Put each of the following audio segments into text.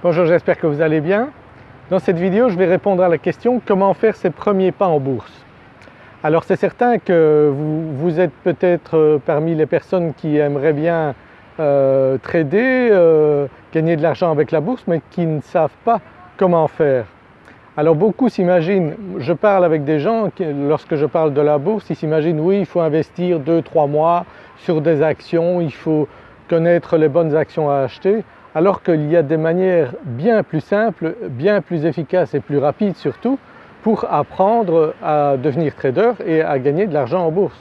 Bonjour, j'espère que vous allez bien. Dans cette vidéo, je vais répondre à la question comment faire ses premiers pas en bourse? Alors c'est certain que vous, êtes peut-être euh, parmi les personnes qui aimeraient bien euh, trader, euh, gagner de l'argent avec la bourse mais qui ne savent pas comment faire. Alors beaucoup s'imaginent, je parle avec des gens, lorsque je parle de la bourse, ils s'imaginent oui il faut investir 2-3 mois sur des actions, il faut connaître les bonnes actions à acheter alors qu'il y a des manières bien plus simples, bien plus efficaces et plus rapides surtout pour apprendre à devenir trader et à gagner de l'argent en bourse.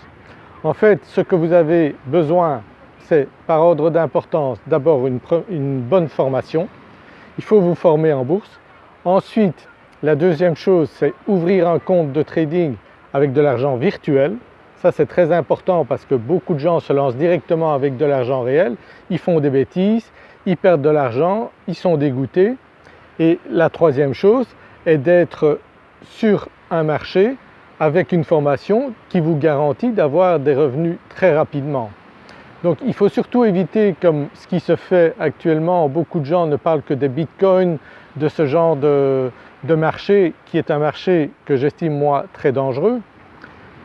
En fait ce que vous avez besoin c'est par ordre d'importance d'abord une, une, bonne formation, il faut vous former en bourse. Ensuite la deuxième chose c'est ouvrir un compte de trading avec de l'argent virtuel. Ça c'est très important parce que beaucoup de gens se lancent directement avec de l'argent réel, ils font des bêtises, ils perdent de l'argent, ils sont dégoûtés. Et la troisième chose est d'être sur un marché avec une formation qui vous garantit d'avoir des revenus très rapidement. Donc il faut surtout éviter comme ce qui se fait actuellement, beaucoup de gens ne parlent que des bitcoins, de ce genre de, marché qui est un marché que j'estime moi très dangereux.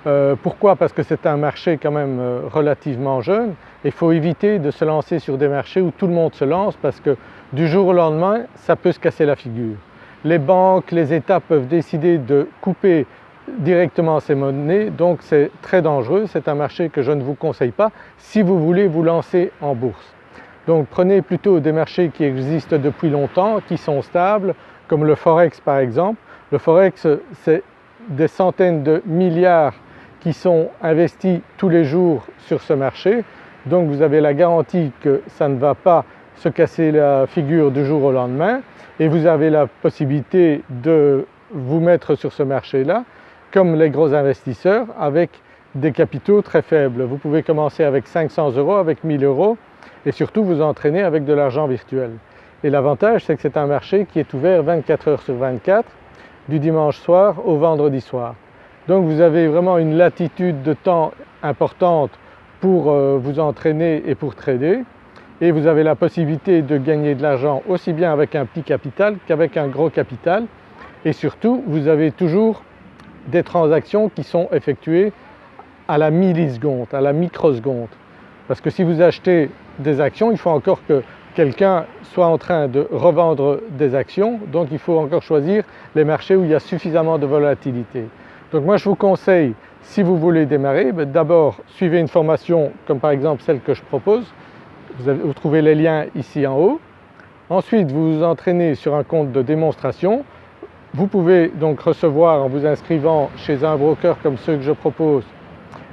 Euh, pourquoi? Parce que c'est un marché quand même euh, relativement jeune il faut éviter de se lancer sur des marchés où tout le monde se lance parce que du jour au lendemain ça peut se casser la figure. Les banques, les États peuvent décider de couper directement ces monnaies donc c'est très dangereux, c'est un marché que je ne vous conseille pas si vous voulez vous lancer en bourse. Donc prenez plutôt des marchés qui existent depuis longtemps, qui sont stables comme le Forex par exemple. Le Forex c'est des centaines de milliards qui sont investis tous les jours sur ce marché donc vous avez la garantie que ça ne va pas se casser la figure du jour au lendemain et vous avez la possibilité de vous mettre sur ce marché-là comme les gros investisseurs avec des capitaux très faibles. Vous pouvez commencer avec 500 euros, avec 1000 euros et surtout vous entraîner avec de l'argent virtuel. Et l'avantage c'est que c'est un marché qui est ouvert 24 heures sur 24 du dimanche soir au vendredi soir. Donc vous avez vraiment une latitude de temps importante pour euh, vous entraîner et pour trader et vous avez la possibilité de gagner de l'argent aussi bien avec un petit capital qu'avec un gros capital et surtout vous avez toujours des transactions qui sont effectuées à la milliseconde, à la microseconde. Parce que si vous achetez des actions, il faut encore que quelqu'un soit en train de revendre des actions, donc il faut encore choisir les marchés où il y a suffisamment de volatilité. Donc moi je vous conseille, si vous voulez démarrer, ben, d'abord suivez une formation comme par exemple celle que je propose, vous, trouvez les liens ici en haut. Ensuite vous vous entraînez sur un compte de démonstration. Vous pouvez donc recevoir en vous inscrivant chez un broker comme ceux que je propose,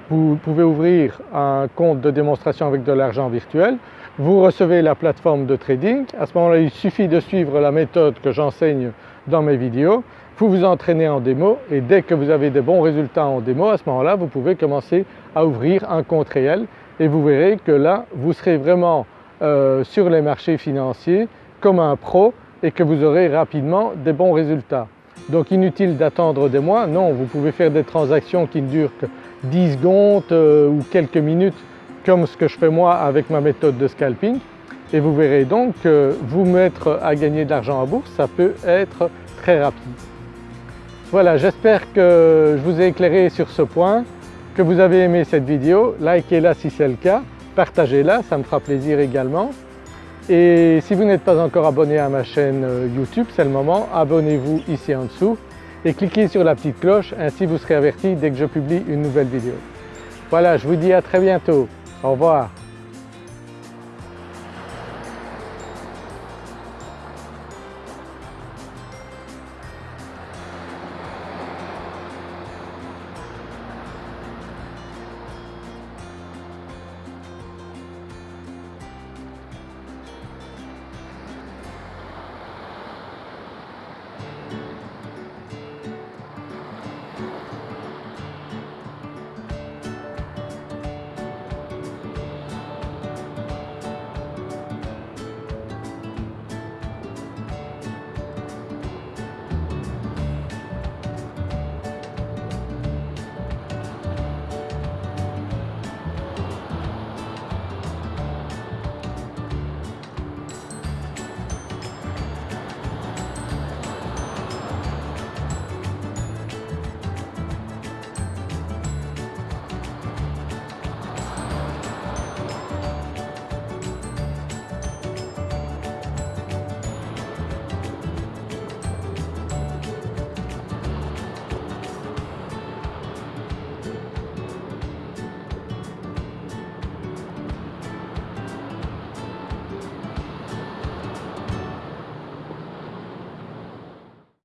vous pouvez ouvrir un compte de démonstration avec de l'argent virtuel. Vous recevez la plateforme de trading. À ce moment-là il suffit de suivre la méthode que j'enseigne dans mes vidéos vous vous entraînez en démo et dès que vous avez des bons résultats en démo, à ce moment-là vous pouvez commencer à ouvrir un compte réel et vous verrez que là vous serez vraiment euh, sur les marchés financiers comme un pro et que vous aurez rapidement des bons résultats. Donc inutile d'attendre des mois, non vous pouvez faire des transactions qui ne durent que 10 secondes euh, ou quelques minutes comme ce que je fais moi avec ma méthode de scalping et vous verrez donc que vous mettre à gagner de l'argent en bourse ça peut être très rapide. Voilà, j'espère que je vous ai éclairé sur ce point, que vous avez aimé cette vidéo, likez-la si c'est le cas, partagez-la, ça me fera plaisir également. Et si vous n'êtes pas encore abonné à ma chaîne euh, YouTube, c'est le moment, abonnez-vous ici en dessous et cliquez sur la petite cloche, ainsi vous serez averti dès que je publie une nouvelle vidéo. Voilà, je vous dis à très bientôt. Au revoir. うん。